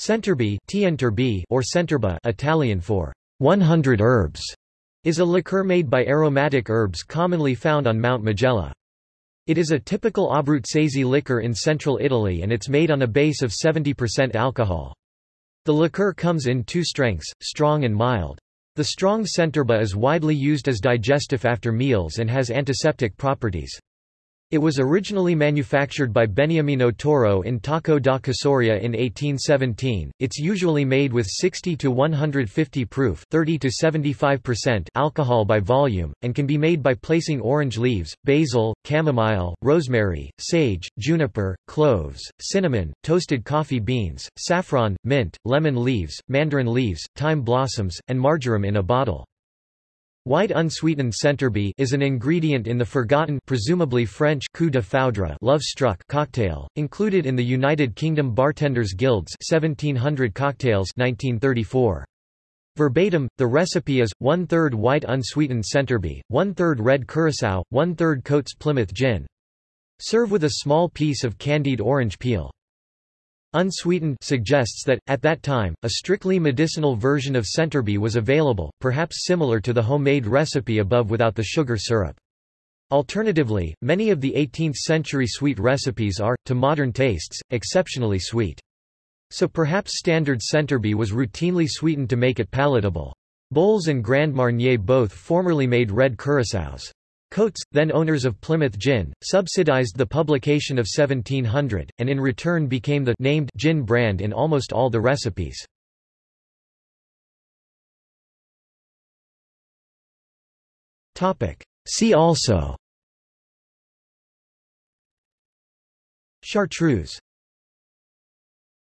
Centerbe or Centerba Italian for 100 herbs, is a liqueur made by aromatic herbs commonly found on Mount Majella. It is a typical Abruzzese liquor in central Italy and it's made on a base of 70% alcohol. The liqueur comes in two strengths, strong and mild. The strong Centerba is widely used as digestive after meals and has antiseptic properties. It was originally manufactured by Beniamino Toro in Tocco da Casauria in 1817. It's usually made with 60 to 150 proof, 30 to 75% alcohol by volume and can be made by placing orange leaves, basil, chamomile, rosemary, sage, juniper, cloves, cinnamon, toasted coffee beans, saffron, mint, lemon leaves, mandarin leaves, thyme blossoms, and marjoram in a bottle. White unsweetened centerbe is an ingredient in the forgotten presumably French coup de foudre love struck cocktail, included in the United Kingdom Bartenders Guild's 1700 cocktails 1934. Verbatim, the recipe is, one-third white unsweetened centerbe, one-third red curacao, one-third Coates Plymouth gin. Serve with a small piece of candied orange peel. Unsweetened suggests that, at that time, a strictly medicinal version of centerbe was available, perhaps similar to the homemade recipe above without the sugar syrup. Alternatively, many of the 18th-century sweet recipes are, to modern tastes, exceptionally sweet. So perhaps standard centerbe was routinely sweetened to make it palatable. Bols and Grand Marnier both formerly made red curaçaos. Coates, then owners of Plymouth Gin, subsidized the publication of 1700, and in return became the named gin brand in almost all the recipes. See also Chartreuse